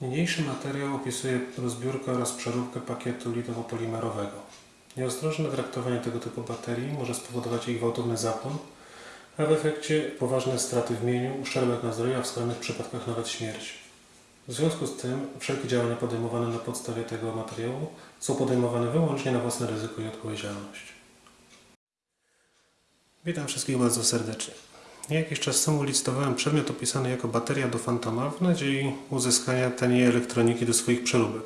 Niniejszy materiał opisuje rozbiórkę oraz przeróbkę pakietu litowo-polimerowego. Nieostrożne traktowanie tego typu baterii może spowodować ich gwałtowny zapłon, a w efekcie poważne straty w mieniu, uszczerbek na zdrowiu, a w skrajnych przypadkach nawet śmierć. W związku z tym wszelkie działania podejmowane na podstawie tego materiału są podejmowane wyłącznie na własne ryzyko i odpowiedzialność. Witam wszystkich bardzo serdecznie. Jakiś czas temu licytowałem przedmiot opisany jako bateria do Fantoma w nadziei uzyskania taniej elektroniki do swoich przeróbek.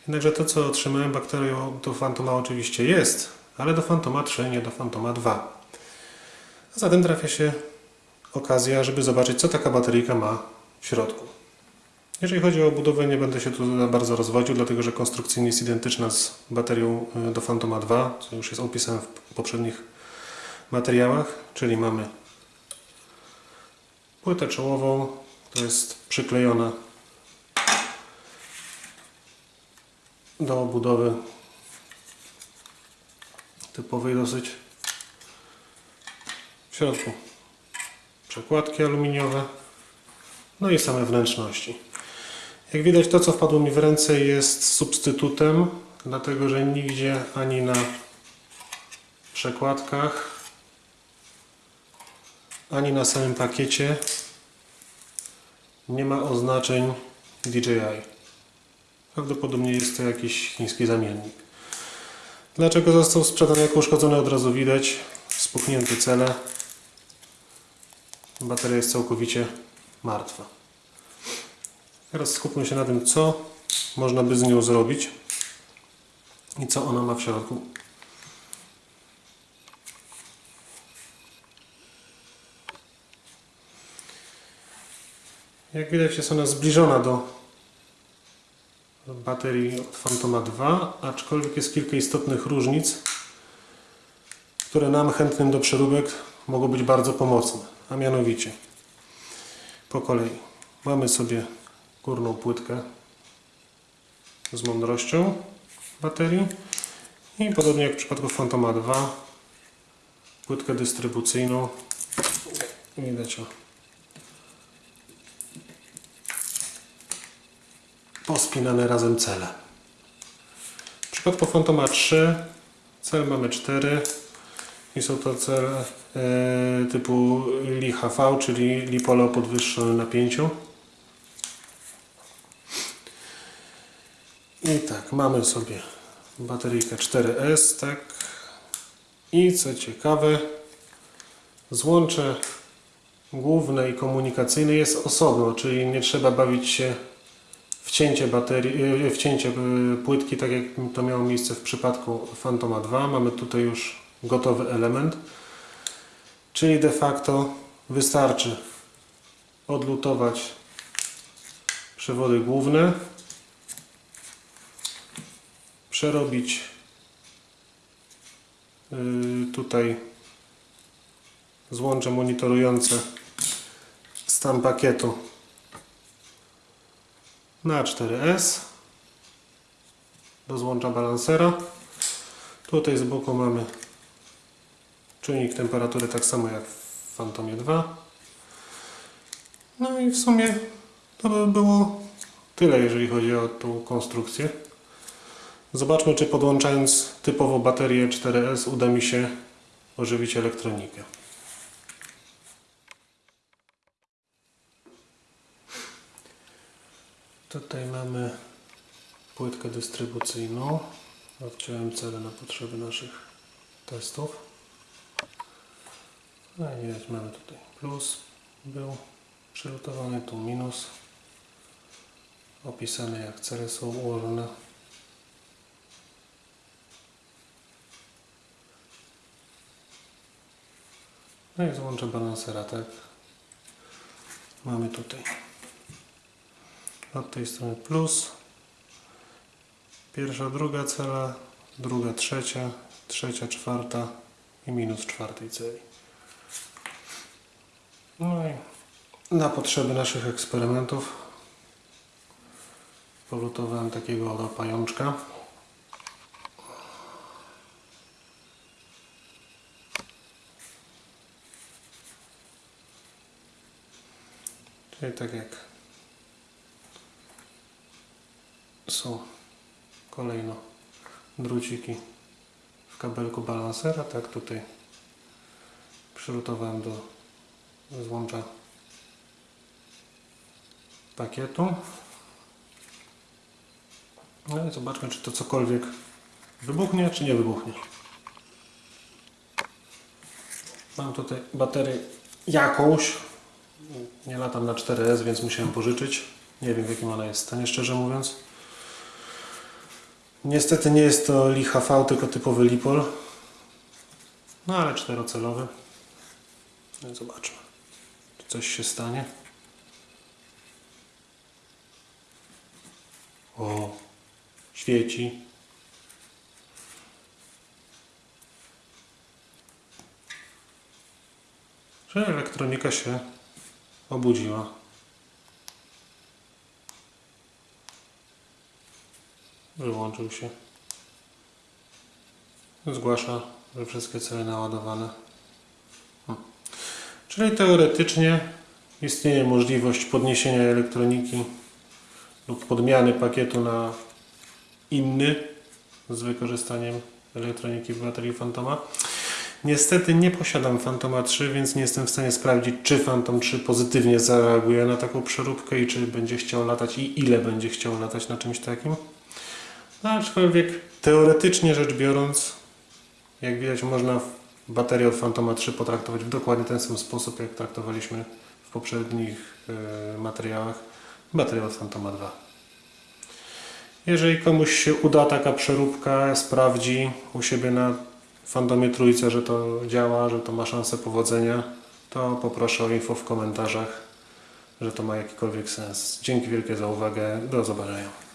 Jednakże to, co otrzymałem bakterią do Fantoma oczywiście jest, ale do Fantoma 3, nie do Fantoma 2. A zatem trafia się okazja, żeby zobaczyć, co taka bateryjka ma w środku. Jeżeli chodzi o budowę, nie będę się tu bardzo rozwodził, dlatego że konstrukcyjnie jest identyczna z baterią y, do Fantoma 2, co już jest opisane w poprzednich materiałach, czyli mamy płytę czołową, która jest przyklejona do obudowy typowej dosyć. W środku przekładki aluminiowe, no i same wnętrzności. Jak widać to co wpadło mi w ręce jest substytutem, dlatego że nigdzie ani na przekładkach ani na samym pakiecie nie ma oznaczeń DJI. Prawdopodobnie jest to jakiś chiński zamiennik. Dlaczego został sprzedany jako uszkodzony od razu widać. Spuchnięte cele. Bateria jest całkowicie martwa. Teraz skupmy się na tym, co można by z nią zrobić i co ona ma w środku. Jak widać jest ona zbliżona do baterii od Fantoma 2, aczkolwiek jest kilka istotnych różnic, które nam chętnym do przeróbek mogą być bardzo pomocne. A mianowicie po kolei mamy sobie górną płytkę z mądrością baterii i podobnie jak w przypadku Fantoma 2 płytkę dystrybucyjną widać o pospinane razem cele. W przypadku Fantoma 3 cel mamy 4 i są to cele e, typu LiHV, czyli lipole o podwyższonym napięciu. I tak, mamy sobie bateryjkę 4S, tak. I co ciekawe, złącze główne i komunikacyjne jest osobno, czyli nie trzeba bawić się wcięcie baterii, e, wcięcie e, płytki, tak jak to miało miejsce w przypadku Fantoma 2. Mamy tutaj już gotowy element, czyli de facto wystarczy odlutować przewody główne, przerobić tutaj złącze monitorujące stan pakietu na 4S do złącza balansera. Tutaj z boku mamy czujnik temperatury tak samo jak w Phantomie 2. No i w sumie to by było tyle, jeżeli chodzi o tą konstrukcję. Zobaczmy, czy podłączając typowo baterię 4S uda mi się ożywić elektronikę. Tutaj mamy płytkę dystrybucyjną. Odciąłem cele na potrzeby naszych testów. No i widać mamy tutaj plus był przylutowany, tu minus. Opisane jak cele są ułożone. No i złącze balansera, tak? Mamy tutaj od tej strony plus. Pierwsza, druga cela druga, trzecia trzecia, czwarta i minus czwartej celi. No i na potrzeby naszych eksperymentów polutowałem takiego oto pajączka. Czyli tak jak są kolejno druciki w kabelku balansera, tak tutaj przylutowałem do złącza pakietu. No i zobaczmy, czy to cokolwiek wybuchnie, czy nie wybuchnie. Mam tutaj baterię jakąś. Nie latam na 4S, więc musiałem pożyczyć. Nie wiem w jakim ona jest stanie, szczerze mówiąc. Niestety nie jest to Li HV, tylko typowy Lipol. No ale czterocelowy. No zobaczmy, czy coś się stanie. O, świeci. Że elektronika się obudziła. Wyłączył się. Zgłasza, że wszystkie cele naładowane. Hmm. Czyli teoretycznie istnieje możliwość podniesienia elektroniki lub podmiany pakietu na inny z wykorzystaniem elektroniki w baterii Fantoma. Niestety nie posiadam Fantoma 3, więc nie jestem w stanie sprawdzić, czy Phantom 3 pozytywnie zareaguje na taką przeróbkę i czy będzie chciał latać i ile będzie chciał latać na czymś takim. No, aczkolwiek teoretycznie rzecz biorąc, jak widać, można baterię od Fantoma 3 potraktować w dokładnie ten sam sposób, jak traktowaliśmy w poprzednich e, materiałach baterię od Fantoma 2. Jeżeli komuś się uda taka przeróbka, sprawdzi u siebie na Fantomie Trójce, że to działa, że to ma szansę powodzenia, to poproszę o info w komentarzach, że to ma jakikolwiek sens. Dzięki wielkie za uwagę. Do zobaczenia.